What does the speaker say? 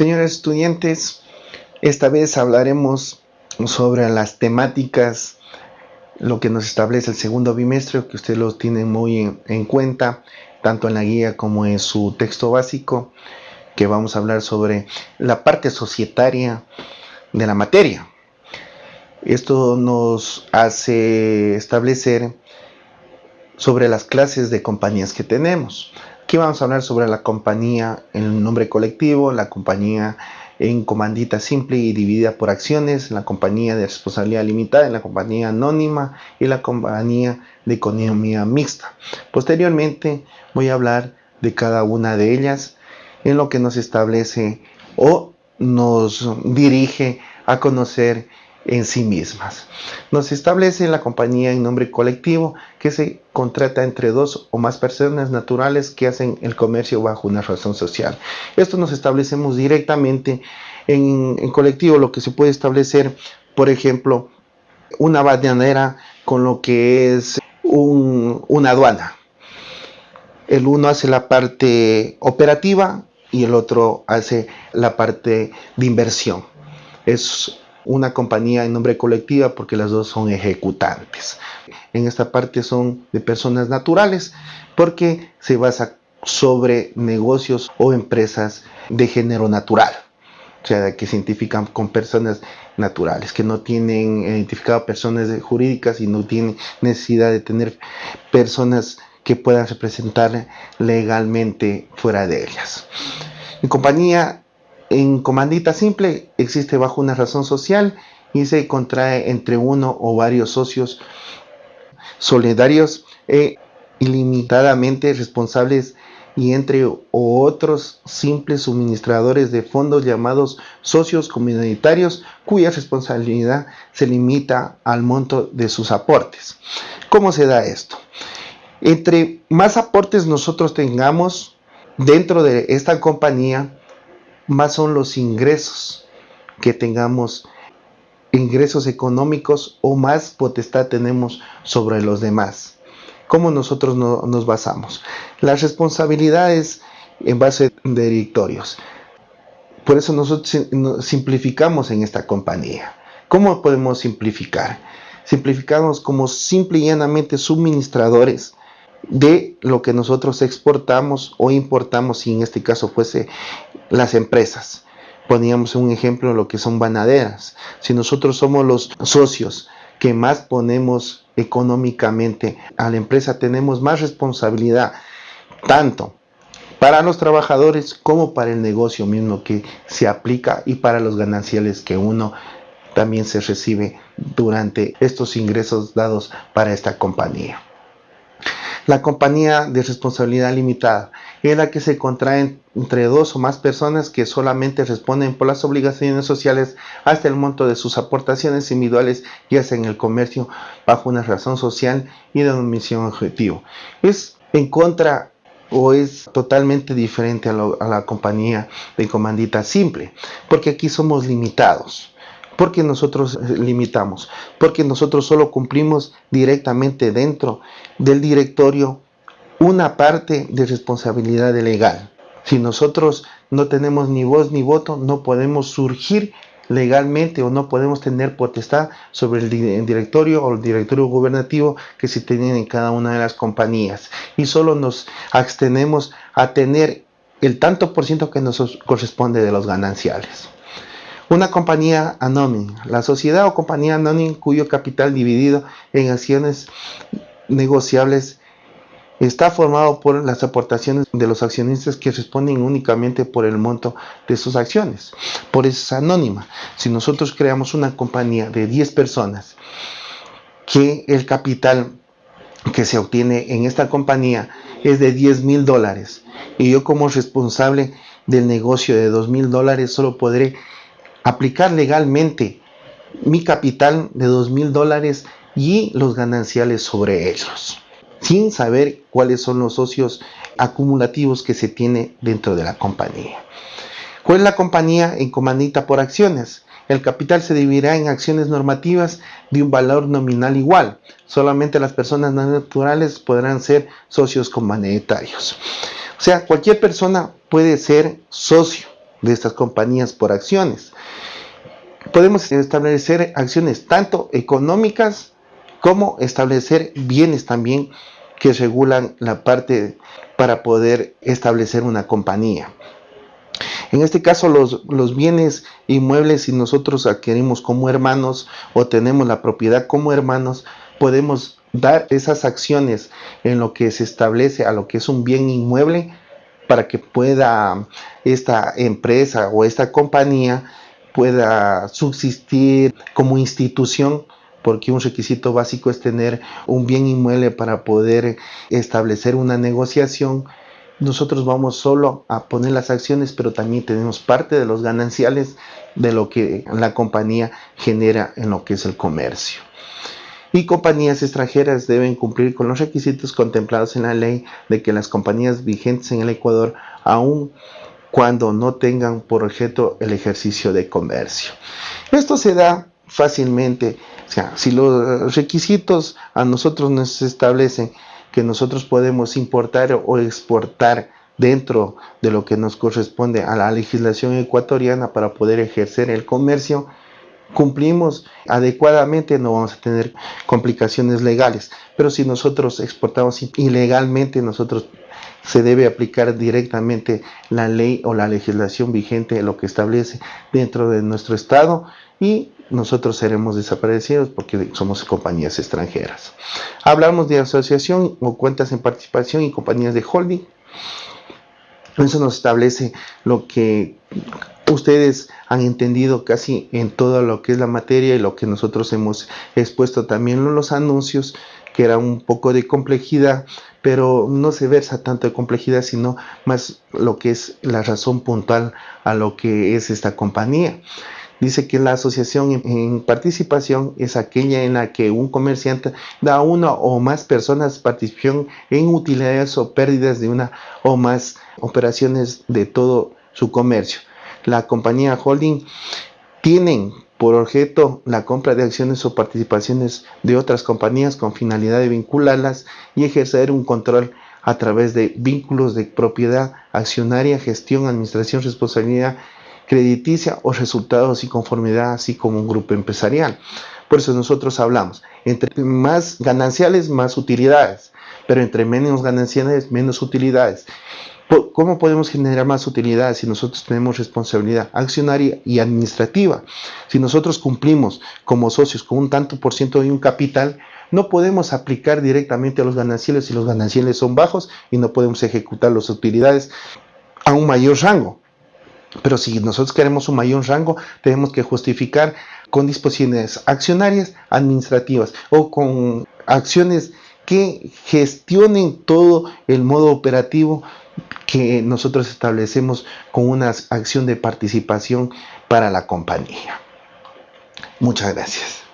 Señores estudiantes, esta vez hablaremos sobre las temáticas, lo que nos establece el segundo bimestre, que ustedes lo tienen muy en, cuenta, tanto en la guía como en su texto básico, que vamos a hablar sobre la parte societaria de la materia. Esto nos hace establecer sobre las clases de compañías que tenemos. Aquí vamos a hablar sobre la compañía en nombre colectivo, la compañía en comandita simple y dividida por acciones, la compañía de responsabilidad limitada, la compañía anónima y la compañía de economía mixta. Posteriormente voy a hablar de cada una de ellas en lo que nos establece o nos dirige a conocer en sí mismas. Nos establece la compañía en nombre colectivo que se contrata entre dos o más personas naturales que hacen el comercio bajo una razón social. Esto nos establecemos directamente en, colectivo, lo que se puede establecer, por ejemplo, una bananera con lo que es una aduana. El uno hace la parte operativa y el otro hace la parte de inversión. Es una compañía en nombre colectiva porque las dos son ejecutantes. En esta parte son de personas naturales porque se basa sobre negocios o empresas de género natural. O sea, que se identifican con personas naturales, que no tienen identificado personas jurídicas y no tienen necesidad de tener personas que puedan representar legalmente fuera de ellas. En compañía en comandita simple existe bajo una razón social y se contrae entre uno o varios socios solidarios e ilimitadamente responsables y entre otros simples suministradores de fondos llamados socios comunitarios cuya responsabilidad se limita al monto de sus aportes. ¿Cómo se da esto? Entre más aportes nosotros tengamos dentro de esta compañía, más son los ingresos que tengamos, ingresos económicos o más potestad tenemos sobre los demás. ¿Cómo nosotros nos basamos? Las responsabilidades en base de directorios. Por eso nosotros simplificamos en esta compañía. ¿Cómo podemos simplificar? Simplificamos como simple y llanamente suministradores de lo que nosotros exportamos o importamos, si en este caso fuese las empresas. Poníamos un ejemplo lo que son banaderas. Si nosotros somos los socios que más ponemos económicamente a la empresa, tenemos más responsabilidad, tanto para los trabajadores como para el negocio mismo que se aplica y para los gananciales que uno también se recibe durante estos ingresos dados para esta compañía. La compañía de responsabilidad limitada es la que se contrae entre dos o más personas que solamente responden por las obligaciones sociales hasta el monto de sus aportaciones individuales ya sea en el comercio bajo una razón social y de misión objetivo. Es en contra o es totalmente diferente a, a la compañía de comandita simple, porque aquí somos limitados porque nosotros eh, limitamos, porque nosotros solo cumplimos directamente dentro del directorio una parte de responsabilidad legal. Si nosotros no tenemos ni voz ni voto, no podemos surgir legalmente o no podemos tener potestad sobre el directorio o el directorio gubernativo que se tienen en cada una de las compañías. Y solo nos abstenemos a tener el tanto por ciento que nos corresponde de los gananciales. Una compañía anónima, la sociedad o compañía anónima cuyo capital dividido en acciones negociables está formado por las aportaciones de los accionistas que responden únicamente por el monto de sus acciones. Por eso es anónima. Si nosotros creamos una compañía de 10 personas que el capital que se obtiene en esta compañía es de 10 mil dólares y yo como responsable del negocio de 2 mil dólares solo podré aplicar legalmente mi capital de dos mil dólares y los gananciales sobre ellos, sin saber cuáles son los socios acumulativos que se tiene dentro de la compañía. ¿Cuál es la compañía en comandita por acciones? El capital se dividirá en acciones normativas de un valor nominal igual. Solamente las personas naturales podrán ser socios comunitarios. O sea, cualquier persona puede ser socio de estas compañías por acciones. Podemos establecer acciones tanto económicas como establecer bienes también que regulan la parte para poder establecer una compañía. En este caso, los, los, bienes inmuebles, si nosotros adquirimos como hermanos o tenemos la propiedad como hermanos, podemos dar esas acciones en lo que se establece a lo que es un bien inmueble para que pueda esta empresa o esta compañía pueda subsistir como institución porque un requisito básico es tener un bien inmueble para poder establecer una negociación. Nosotros vamos solo a poner las acciones, pero también tenemos parte de los gananciales de lo que la compañía genera en lo que es el comercio. Y compañías extranjeras deben cumplir con los requisitos contemplados en la ley de que las compañías vigentes en el Ecuador, aun cuando no tengan por objeto el ejercicio de comercio. Esto se da fácilmente. O sea, si los requisitos a nosotros nos establecen que nosotros podemos importar o exportar dentro de lo que nos corresponde a la legislación ecuatoriana para poder ejercer el comercio, cumplimos adecuadamente, no vamos a tener complicaciones legales. Pero si nosotros exportamos ilegalmente, nosotros se debe aplicar directamente la ley o la legislación vigente, lo que establece dentro de nuestro estado y nosotros seremos desaparecidos porque somos compañías extranjeras. Hablamos de asociación o cuentas en participación y compañías de holding. Eso nos establece lo que ustedes han entendido casi en todo lo que es la materia y lo que nosotros hemos expuesto también en los anuncios, que era un poco de complejidad, pero no se versa tanto de complejidad, sino más lo que es la razón puntual a lo que es esta compañía. Dice que la asociación en participación es aquella en la que un comerciante da a una o más personas participación en utilidades o pérdidas de una o más operaciones de todo su comercio. La compañía holding tienen por objeto la compra de acciones o participaciones de otras compañías con finalidad de vincularlas y ejercer un control a través de vínculos de propiedad accionaria, gestión, administración, responsabilidad crediticia o resultados y conformidad, así como un grupo empresarial. Por eso nosotros hablamos, entre más gananciales, más utilidades, pero entre menos gananciales, menos utilidades. ¿Cómo podemos generar más utilidades si nosotros tenemos responsabilidad accionaria y administrativa? Si nosotros cumplimos como socios con un tanto por ciento de un capital, no podemos aplicar directamente a los gananciales si los gananciales son bajos y no podemos ejecutar las utilidades a un mayor rango. Pero si nosotros queremos un mayor rango, tenemos que justificar con disposiciones accionarias, administrativas o con acciones que gestionen todo el modo operativo que nosotros establecemos con una acción de participación para la compañía. Muchas gracias.